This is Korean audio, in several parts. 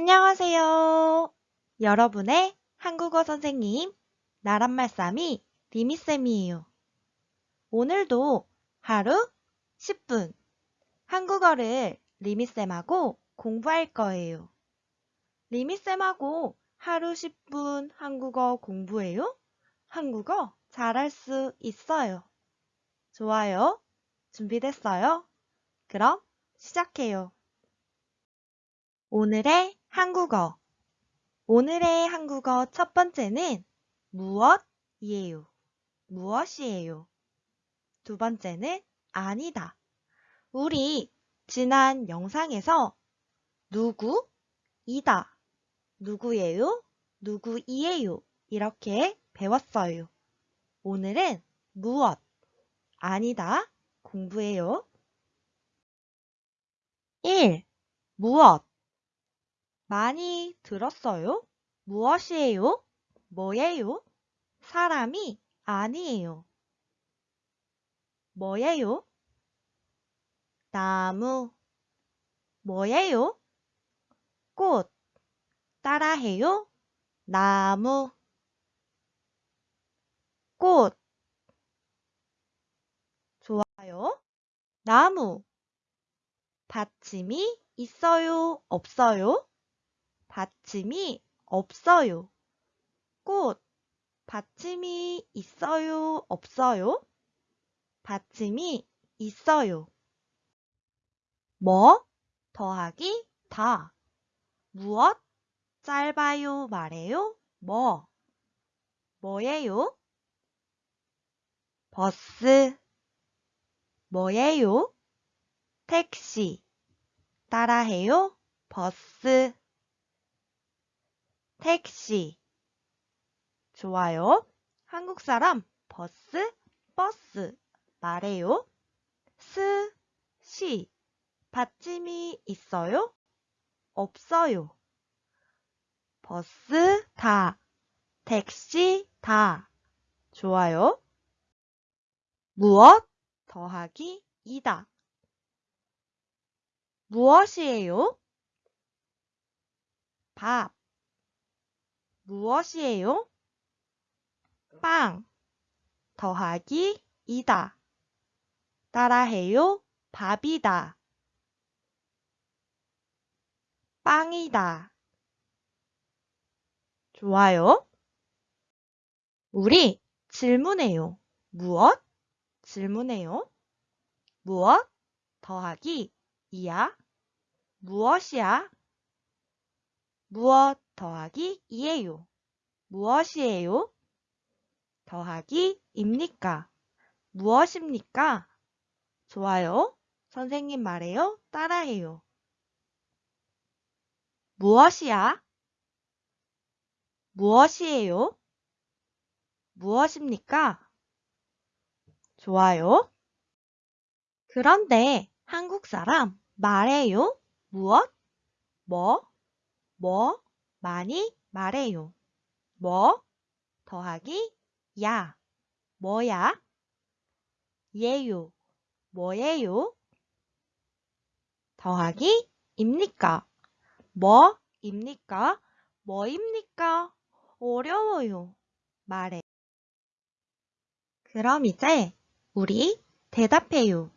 안녕하세요. 여러분의 한국어 선생님, 나란말싸미 리미쌤이에요. 오늘도 하루 10분 한국어를 리미쌤하고 공부할 거예요. 리미쌤하고 하루 10분 한국어 공부해요? 한국어 잘할 수 있어요. 좋아요. 준비됐어요? 그럼 시작해요. 오늘의 한국어. 오늘의 한국어 첫 번째는 무엇이에요. 무엇이에요. 두 번째는 아니다. 우리 지난 영상에서 누구, 이다, 누구예요, 누구이에요 이렇게 배웠어요. 오늘은 무엇, 아니다 공부해요. 1. 무엇 많이 들었어요? 무엇이에요? 뭐예요? 사람이 아니에요. 뭐예요? 나무. 뭐예요? 꽃. 따라해요? 나무. 꽃. 좋아요. 나무. 받침이 있어요? 없어요? 받침이 없어요. 꽃. 받침이 있어요? 없어요? 받침이 있어요. 뭐? 더하기 다. 무엇? 짧아요? 말해요? 뭐? 뭐예요? 버스. 뭐예요? 택시. 따라해요? 버스. 택시. 좋아요. 한국 사람 버스, 버스 말해요. 스, 시. 받침이 있어요? 없어요. 버스 다, 택시 다. 좋아요. 무엇 더하기 이다. 무엇이에요? 밥. 무엇이에요? 빵. 더하기 이다. 따라해요. 밥이다. 빵이다. 좋아요. 우리 질문해요. 무엇? 질문해요. 무엇? 더하기 이야. 무엇이야? 무엇 더하기 이에요. 무엇이에요? 더하기 입니까? 무엇입니까? 좋아요. 선생님 말해요. 따라해요. 무엇이야? 무엇이에요? 무엇입니까? 좋아요. 그런데 한국 사람 말해요. 무엇? 뭐? 뭐? 많이 말해요. 뭐? 더하기 야. 뭐야? 예요. 뭐예요? 더하기 입니까? 뭐입니까? 뭐입니까? 어려워요. 말해. 그럼 이제 우리 대답해요.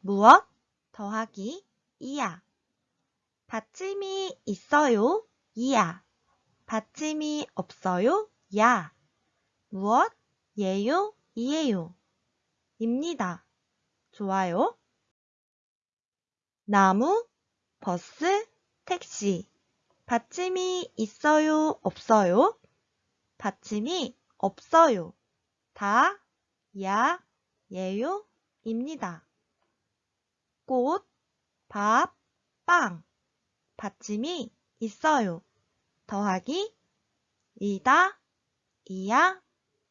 무엇 더하기 이야. 받침이 있어요? 이야. 받침이 없어요? 야. 무엇? 예요? 이에요. 입니다. 좋아요. 나무, 버스, 택시. 받침이 있어요? 없어요? 받침이 없어요. 다, 야, 예요, 입니다. 꽃, 밥, 빵. 받침이 있어요. 더하기 이다, 이야,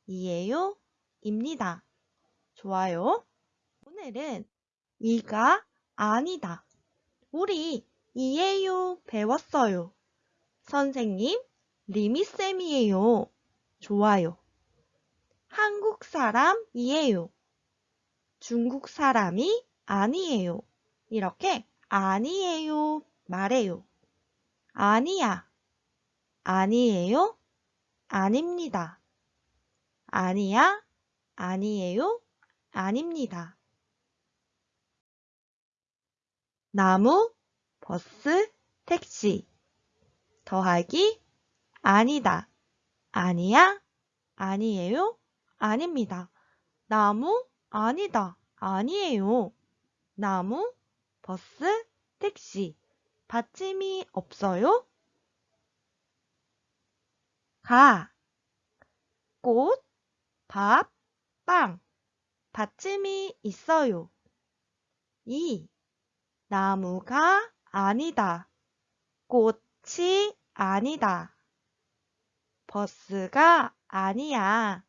이에요, 입니다. 좋아요. 오늘은 이가 아니다. 우리 이에요 배웠어요. 선생님, 리미쌤이에요. 좋아요. 한국 사람이에요. 중국 사람이 아니에요. 이렇게 아니에요 말해요. 아니야. 아니에요? 아닙니다. 아니야? 아니에요? 아닙니다. 나무, 버스, 택시. 더하기 아니다. 아니야? 아니에요? 아닙니다. 나무? 아니다. 아니에요. 나무, 버스, 택시. 받침이 없어요? 가. 꽃, 밥, 빵. 받침이 있어요. 이. 나무가 아니다. 꽃이 아니다. 버스가 아니야.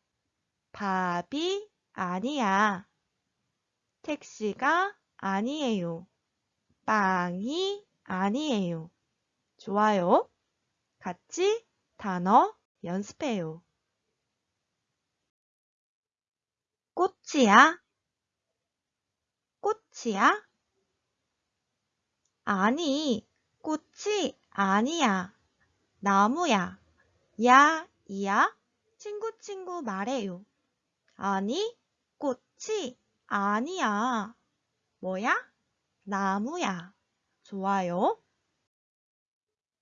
밥이 아니야. 택시가 아니에요. 빵이 아니에요. 좋아요. 같이 단어 연습해요. 꽃이야? 꽃이야? 아니, 꽃이 아니야. 나무야. 야, 이야? 친구, 친구 말해요. 아니, 꽃이 아니야. 뭐야? 나무야. 좋아요.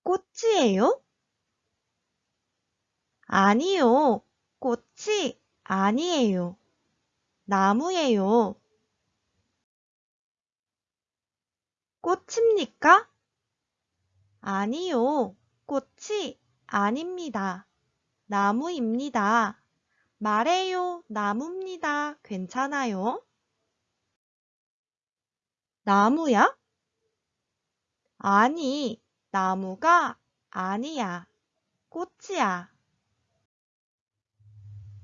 꽃이에요? 아니요. 꽃이 아니에요. 나무예요. 꽃입니까? 아니요. 꽃이 아닙니다. 나무입니다. 말해요. 나무입니다. 괜찮아요? 나무야? 아니, 나무가 아니야. 꽃이야.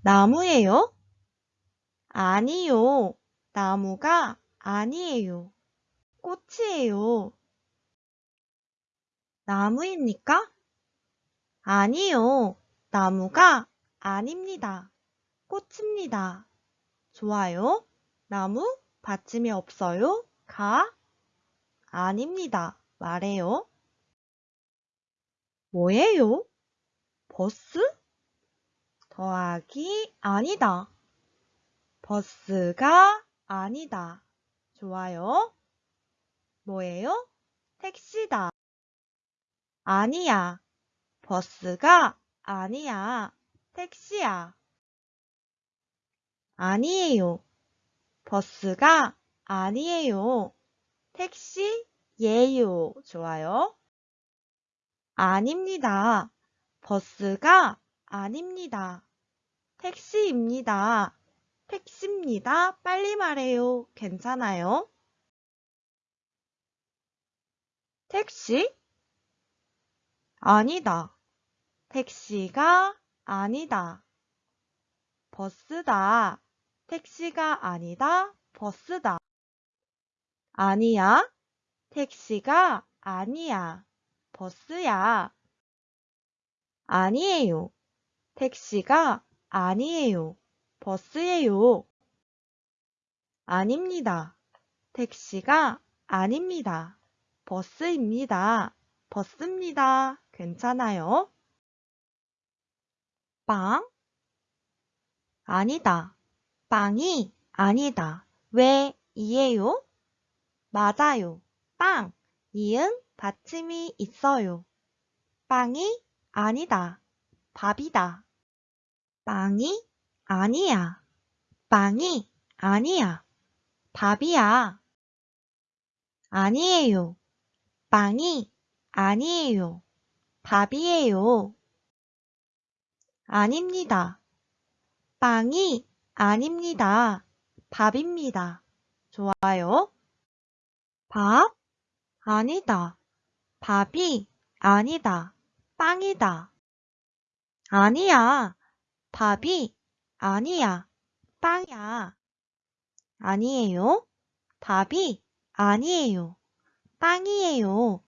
나무예요? 아니요. 나무가 아니에요. 꽃이에요. 나무입니까? 아니요. 나무가 아닙니다. 꽃입니다. 좋아요. 나무 받침이 없어요? 가? 아닙니다. 말해요. 뭐예요? 버스? 더하기 아니다. 버스가 아니다. 좋아요. 뭐예요? 택시다. 아니야. 버스가 아니야. 택시야. 아니에요. 버스가 아니에요. 택시 예요. 좋아요. 아닙니다. 버스가 아닙니다. 택시입니다. 택시입니다. 빨리 말해요. 괜찮아요? 택시? 아니다. 택시가 아니다. 버스다. 택시가 아니다. 버스다. 아니야. 택시가 아니야. 버스야. 아니에요. 택시가 아니에요. 버스예요. 아닙니다. 택시가 아닙니다. 버스입니다. 버스입니다. 괜찮아요? 빵? 아니다. 빵이 아니다. 왜 이에요? 맞아요. 빵. 이응 받침이 있어요. 빵이 아니다. 밥이다. 빵이 아니야. 빵이 아니야. 밥이야. 아니에요. 빵이 아니에요. 밥이에요. 아닙니다. 빵이 아닙니다. 밥입니다. 좋아요. 밥? 아니다. 밥이 아니다. 빵이다. 아니야. 밥이 아니야. 빵이야. 아니에요. 밥이 아니에요. 빵이에요.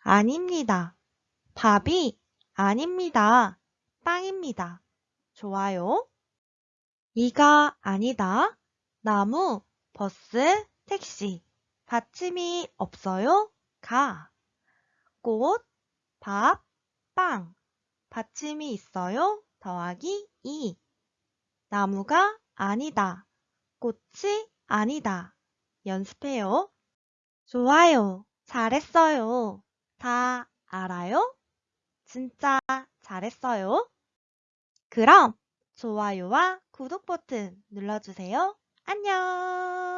아닙니다. 밥이 아닙니다. 빵입니다. 좋아요. 이가 아니다. 나무, 버스, 택시. 받침이 없어요? 가. 꽃, 밥, 빵. 받침이 있어요. 더하기 2. 나무가 아니다. 꽃이 아니다. 연습해요. 좋아요. 잘했어요. 다 알아요? 진짜 잘했어요. 그럼 좋아요와 구독 버튼 눌러주세요. 안녕!